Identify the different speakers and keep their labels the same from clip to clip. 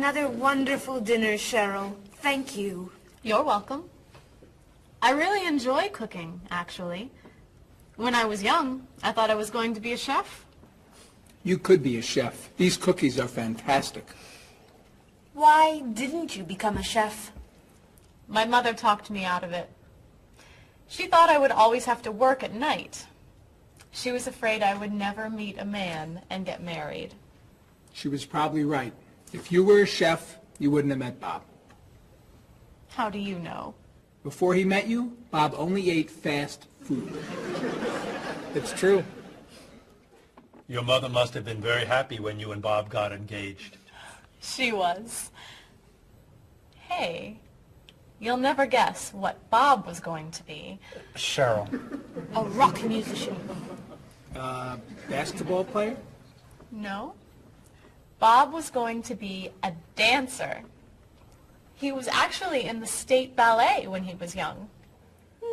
Speaker 1: Another wonderful dinner, Cheryl. Thank you.
Speaker 2: You're welcome. I really enjoy cooking, actually. When I was young, I thought I was going to be a chef.
Speaker 3: You could be a chef. These cookies are fantastic.
Speaker 1: Why didn't you become a chef?
Speaker 2: My mother talked me out of it. She thought I would always have to work at night. She was afraid I would never meet a man and get married.
Speaker 3: She was probably right. If you were a chef, you wouldn't have met Bob.
Speaker 2: How do you know?
Speaker 3: Before he met you, Bob only ate fast food. It's true.
Speaker 4: Your mother must have been very happy when you and Bob got engaged.
Speaker 2: She was. Hey, you'll never guess what Bob was going to be.
Speaker 5: Cheryl.
Speaker 1: A rock musician.
Speaker 3: Uh, basketball player?
Speaker 2: No. Bob was going to be a dancer. He was actually in the state ballet when he was young.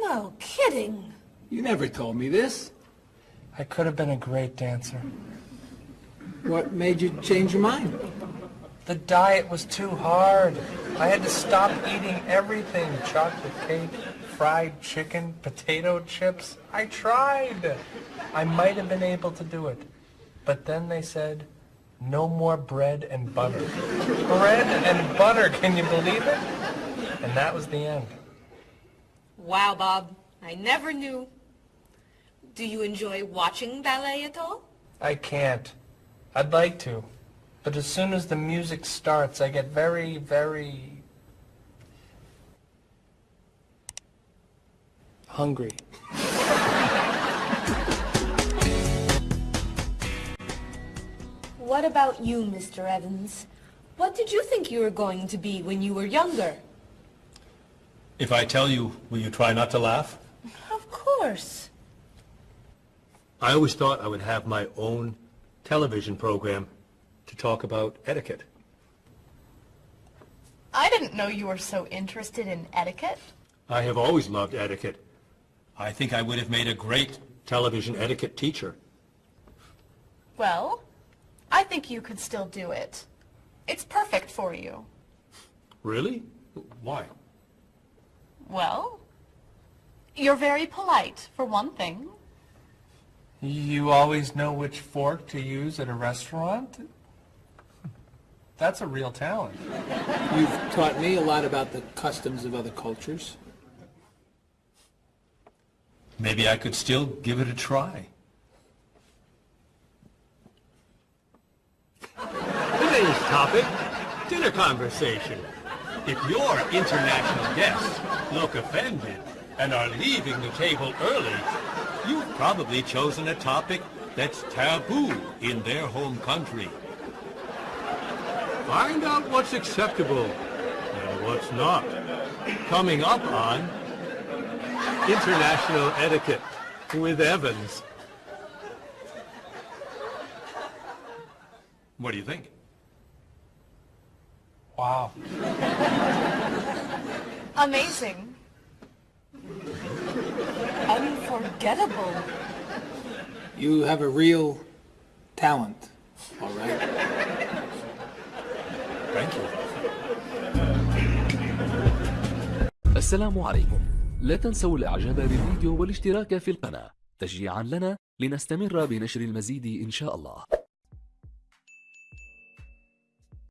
Speaker 1: No kidding.
Speaker 3: You never told me this.
Speaker 5: I could have been a great dancer.
Speaker 3: What made you change your mind?
Speaker 5: The diet was too hard. I had to stop eating everything. Chocolate cake, fried chicken, potato chips. I tried. I might have been able to do it. But then they said, no more bread and butter. bread and butter, can you believe it? And that was the end.
Speaker 1: Wow, Bob. I never knew. Do you enjoy watching ballet at all?
Speaker 5: I can't. I'd like to. But as soon as the music starts, I get very, very... hungry.
Speaker 1: What about you, Mr. Evans? What did you think you were going to be when you were younger?
Speaker 4: If I tell you, will you try not to laugh?
Speaker 1: Of course.
Speaker 4: I always thought I would have my own television program to talk about etiquette.
Speaker 2: I didn't know you were so interested in etiquette.
Speaker 4: I have always loved etiquette. I think I would have made a great television etiquette teacher.
Speaker 2: Well, I think you could still do it. It's perfect for you.
Speaker 4: Really? Why?
Speaker 2: Well, you're very polite, for one thing.
Speaker 5: You always know which fork to use at a restaurant? That's a real talent.
Speaker 3: You've taught me a lot about the customs of other cultures.
Speaker 4: Maybe I could still give it a try. Topic, dinner conversation. If your international guests look offended and are leaving the table early, you've probably chosen a topic that's taboo in their home country. Find out what's acceptable and what's not. Coming up on International Etiquette with Evans. What do you think?
Speaker 5: Wow.
Speaker 2: Amazing.
Speaker 1: Unforgettable.
Speaker 3: You have a real talent, all right?
Speaker 4: Thank you.
Speaker 6: السلام عليكم لا تنسوا الاعجاب بالفيديو والاشتراك في القناة تشجيعا لنا لنستمر بنشر المزيد إن شاء الله